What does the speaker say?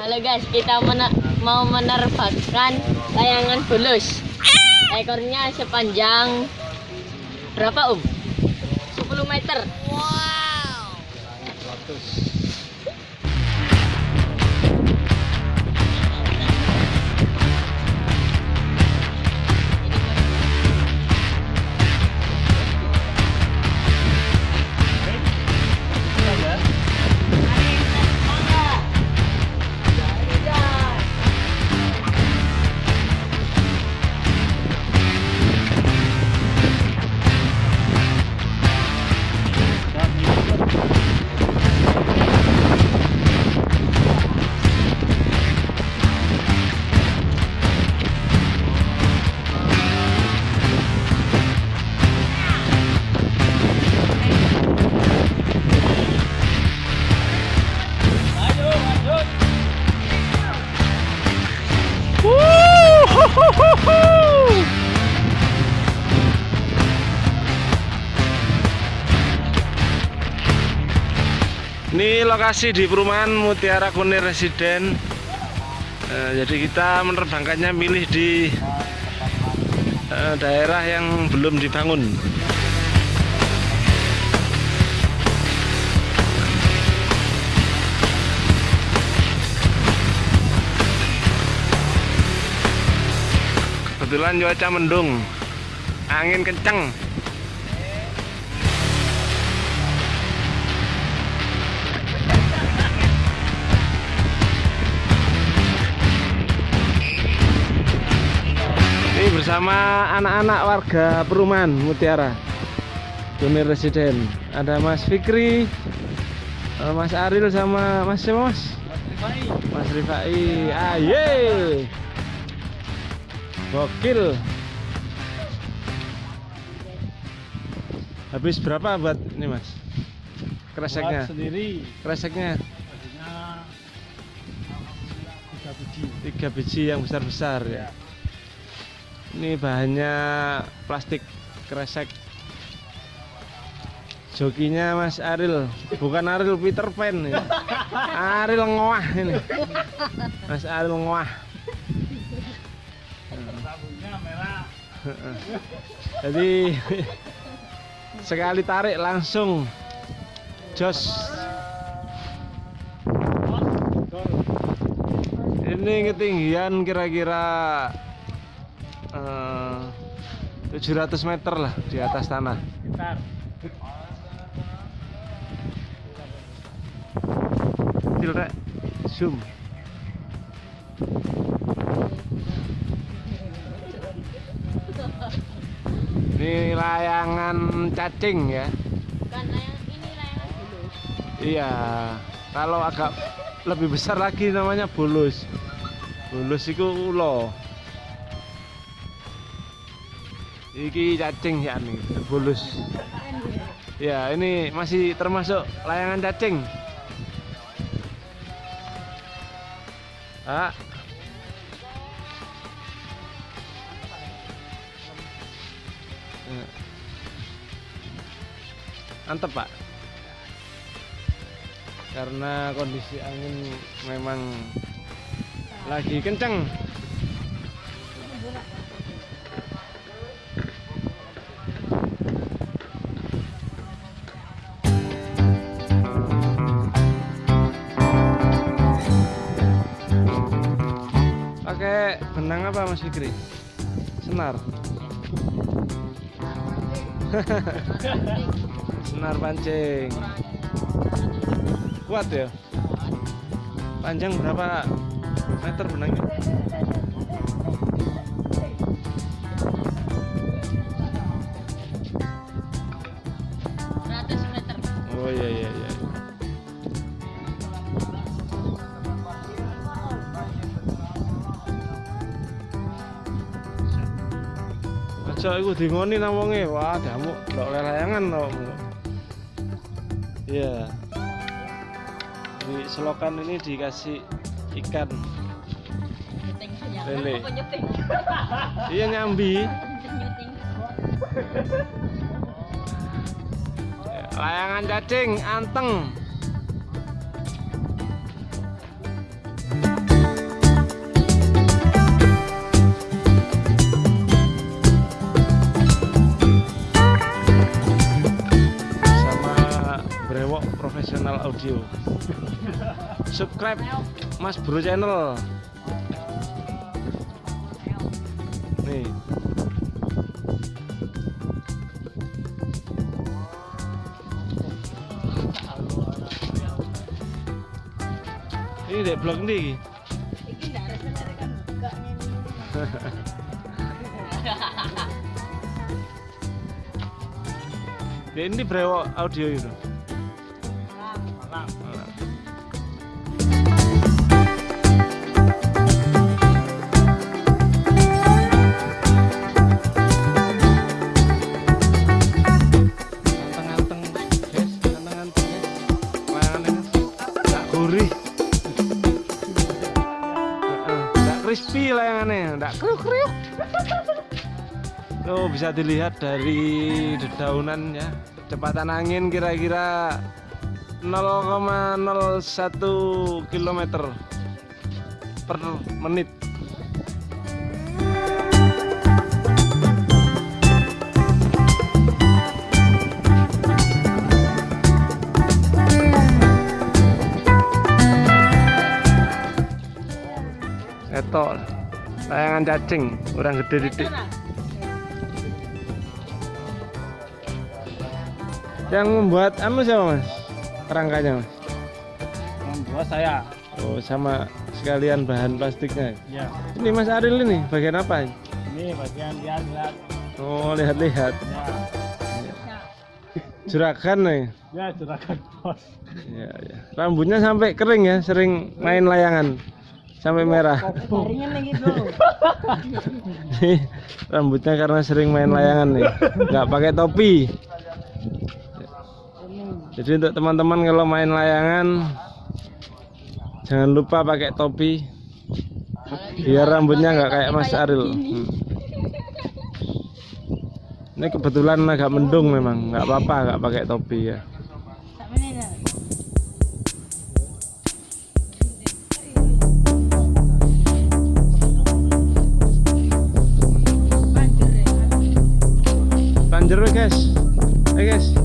Halo guys, kita mena- mau menerbangkan layangan bulus. Ekornya sepanjang berapa um? 10 meter. Ini lokasi di perumahan Mutiara Kunir Residen. Eh, jadi kita menerbangkannya milih di eh, daerah yang belum dibangun. Kebetulan cuaca mendung, angin kenceng. Ini bersama anak-anak warga perumahan Mutiara Kunir Residen. Ada Mas Fikri, eh, Mas Aril sama Mas siapa Mas? Mas Rifai. Aye. Gokil. Habis berapa buat ini Mas? Kreseknya. Sendiri Kreseknya tiga biji tiga biji yang besar-besar ya. Ini bahannya plastik kresek. Jokinya Mas Aril, bukan Aril Peter Pan ya. Aril ngoah ini. Mas Aril ngoah. Jadi sekali tarik langsung jos. Ini ketinggian kira-kira 700 meter lah di atas tanah. gitar Kecil rek. Zoom. Ini layangan cacing ya. Bukan layangan ini layangan bulus. Iya. Kalau agak lebih besar lagi namanya bulus. Bulus itu ulo. Iki cacing ya nih, bulus. Ya, ini masih termasuk layangan cacing. Ah. Ya. Antep, Pak. Karena kondisi angin memang lagi kenceng. Pakai benang apa Mas Fikri? Senar. Senar pancing. Kuat ya? Panjang berapa meter benangnya? Oh iya iya iya. Aja iku dingoni nang wonge. Wah, damuk ndok layangan awakmu. Iya. Di selokan ini dikasih ikan. Lele. Iya nyambi. Layangan cacing anteng. Subscribe Mas Bro channel. Nih. Ini dek blog ada kan buka ini. Ya ini brewok audio itu. Crispy layangannya, nggak kriuk-kriuk. Tuh bisa dilihat dari dedaunan ya. Kecepatan angin kira-kira 0,01 km per menit. Etol. Layangan cacing, orang gede didik. Yang membuat anu siapa mas? Rangkanya mas? Membuat saya. Oh sama sekalian bahan plastiknya. Ya. Ini Mas Aril ini bagian apa? ini? Bagian lihat-lihat. Oh lihat-lihat. Ya. Juragan nih. Ya, juragan bos. Ya, ya. Rambutnya sampai kering ya, sering main layangan sampai merah. Nih, Rambutnya karena sering main layangan nih, nggak pakai topi. Jadi untuk teman-teman kalau main layangan jangan lupa pakai topi biar rambutnya nggak kayak Mas Aril. Hmm. Ini kebetulan agak mendung memang, nggak apa-apa nggak pakai topi ya. guess. I guess.